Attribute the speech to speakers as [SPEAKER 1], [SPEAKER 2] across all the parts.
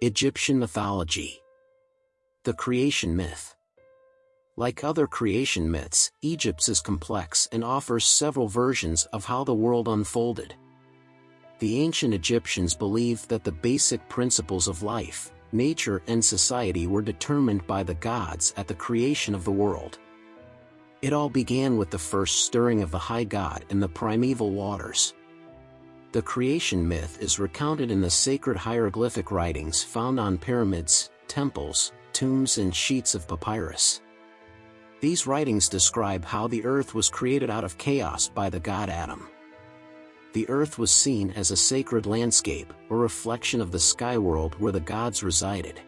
[SPEAKER 1] Egyptian mythology. The creation myth. Like other creation myths, Egypt's is complex and offers several versions of how the world unfolded. The ancient Egyptians believed that the basic principles of life, nature and society were determined by the gods at the creation of the world. It all began with the first stirring of the high god in the primeval waters. The creation myth is recounted in the sacred hieroglyphic writings found on pyramids, temples, tombs and sheets of papyrus. These writings describe how the earth was created out of chaos by the god Atum. The earth was seen as a sacred landscape, a reflection of the sky world where the gods resided.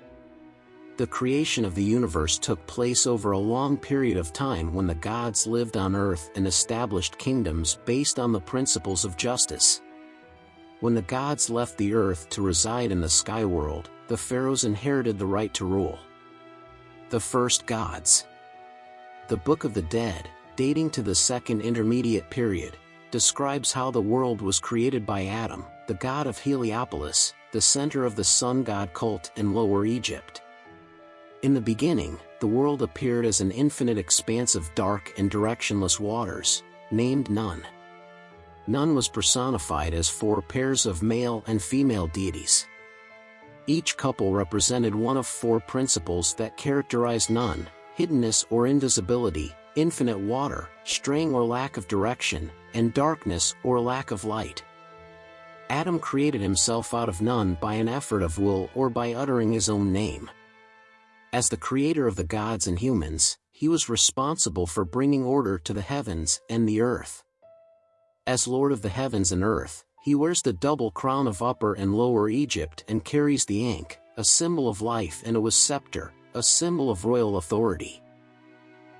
[SPEAKER 1] The creation of the universe took place over a long period of time when the gods lived on earth and established kingdoms based on the principles of justice. When the gods left the earth to reside in the sky world, the pharaohs inherited the right to rule. The first gods the Book of the Dead, dating to the Second Intermediate Period, describes how the world was created by Atum, the god of Heliopolis, the center of the sun god cult in Lower Egypt. In the beginning, the world appeared as an infinite expanse of dark and directionless waters, named Nun. Nun was personified as four pairs of male and female deities. Each couple represented one of four principles that characterized Nun, hiddenness or invisibility, infinite water, straying or lack of direction, and darkness or lack of light. Atum created himself out of Nun by an effort of will or by uttering his own name. As the creator of the gods and humans, he was responsible for bringing order to the heavens and the earth. As Lord of the heavens and earth, he wears the double crown of Upper and Lower Egypt and carries the Ankh, a symbol of life and a scepter, a symbol of royal authority.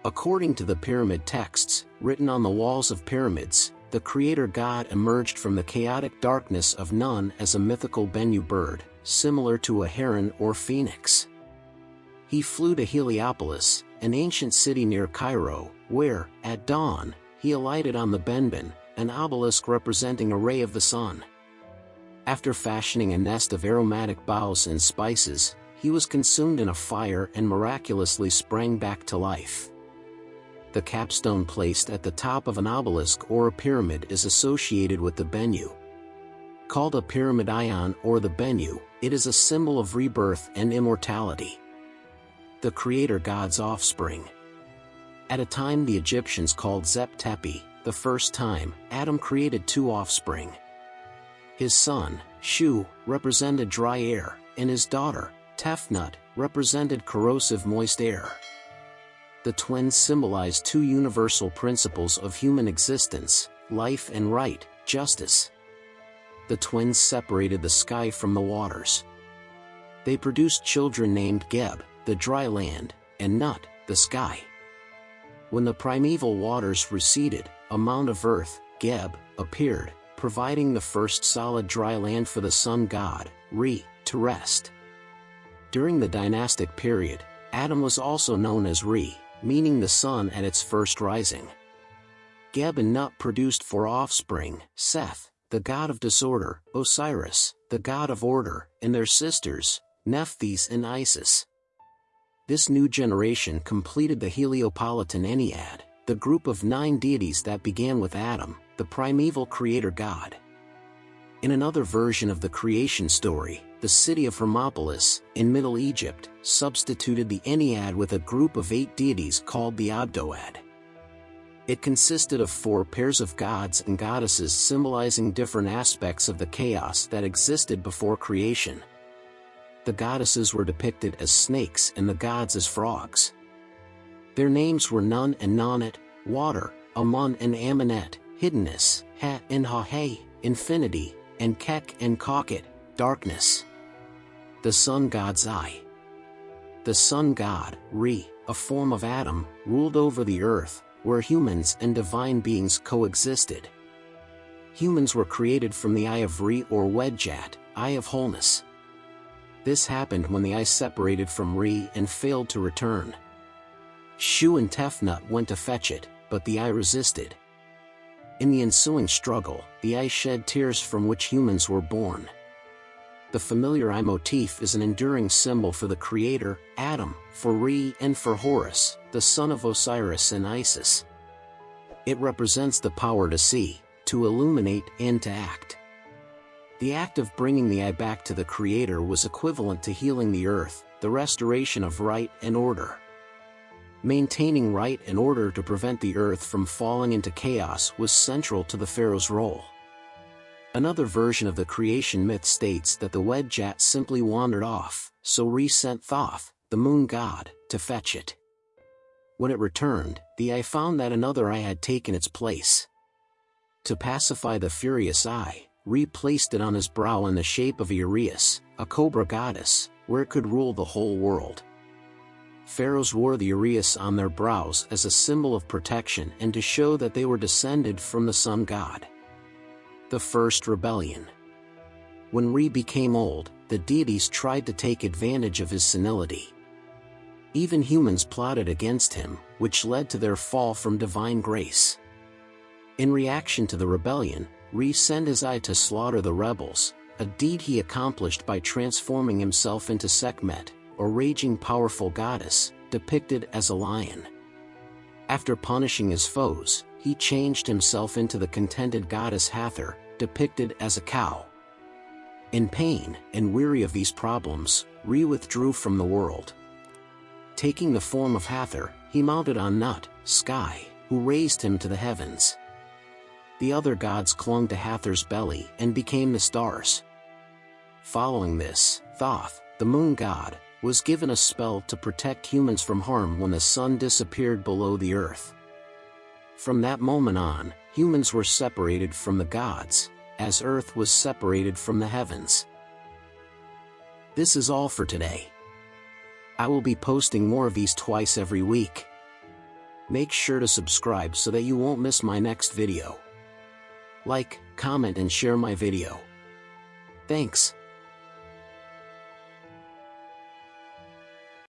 [SPEAKER 1] According to the pyramid texts, written on the walls of pyramids, the creator god emerged from the chaotic darkness of Nun as a mythical Bennu bird, similar to a heron or phoenix. He flew to Heliopolis, an ancient city near Cairo, where, at dawn, he alighted on the Benben, an obelisk representing a ray of the sun. After fashioning a nest of aromatic boughs and spices, he was consumed in a fire and miraculously sprang back to life. The capstone placed at the top of an obelisk or a pyramid is associated with the Bennu. Called a pyramidion or the Bennu, it is a symbol of rebirth and immortality. The creator god's offspring. At a time the Egyptians called Zep Tepi, the first time, Atum created two offspring. His son, Shu, represented dry air, and his daughter, Tefnut, represented corrosive moist air. The twins symbolize two universal principles of human existence, life and right, justice. The twins separated the sky from the waters. They produced children named Geb, the dry land, and Nut, the sky. When the primeval waters receded, a mound of earth, Geb, appeared, providing the first solid dry land for the sun god, Re, to rest. During the dynastic period, Atum was also known as Re, meaning the sun at its first rising. Geb and Nut produced four offspring, Seth, the god of disorder, Osiris, the god of order, and their sisters, Nephthys and Isis. This new generation completed the Heliopolitan Ennead, the group of nine deities that began with Atum, the primeval creator god. In another version of the creation story, the city of Hermopolis, in Middle Egypt, substituted the Ennead with a group of eight deities called the Ogdoad. It consisted of four pairs of gods and goddesses symbolizing different aspects of the chaos that existed before creation. The goddesses were depicted as snakes and the gods as frogs. Their names were Nun and Nonet, water, Amun and Amunet, hiddenness, Ha and Ha infinity, and Kek and Kakhet, darkness the sun god's eye. The sun god, Re, a form of Atum, ruled over the earth, where humans and divine beings coexisted. Humans were created from the eye of Re or Wedjat, eye of wholeness. This happened when the eye separated from Re and failed to return. Shu and Tefnut went to fetch it, but the eye resisted. In the ensuing struggle, the eye shed tears from which humans were born. the familiar eye motif is an enduring symbol for the creator, Atum, for Re and for Horus, the son of Osiris and Isis. It represents the power to see, to illuminate and to act. The act of bringing the eye back to the creator was equivalent to healing the earth, the restoration of right and order. Maintaining right and order to prevent the earth from falling into chaos was central to the pharaoh's role. Another version of the creation myth states that the Wedjat simply wandered off, so Re sent Thoth, the moon god, to fetch it. When it returned, the eye found that another eye had taken its place. To pacify the furious eye, Re placed it on his brow in the shape of Uraeus, a cobra goddess, where it could rule the whole world pharaohs wore the uraeus on their brows as a symbol of protection and to show that they were descended from the sun god. The First Rebellion When Re became old, the deities tried to take advantage of his senility. Even humans plotted against him, which led to their fall from divine grace. In reaction to the rebellion, Re sent his eye to slaughter the rebels, a deed he accomplished by transforming himself into Sekhmet, or raging powerful goddess, depicted as a lion. After punishing his foes, he changed himself into the contented goddess Hathor, depicted as a cow. In pain and weary of these problems, Re withdrew from the world. Taking the form of Hathor, he mounted on Nut, Sky, who raised him to the heavens. The other gods clung to Hathor's belly and became the stars. Following this, Thoth, the moon god, was given a spell to protect humans from harm when the sun disappeared below the earth. From that moment on, humans were separated from the gods, as earth was separated from the heavens. This is all for today. I will be posting more of these twice every week. Make sure to subscribe so that you won't miss my next video. Like, comment and share my video. Thanks.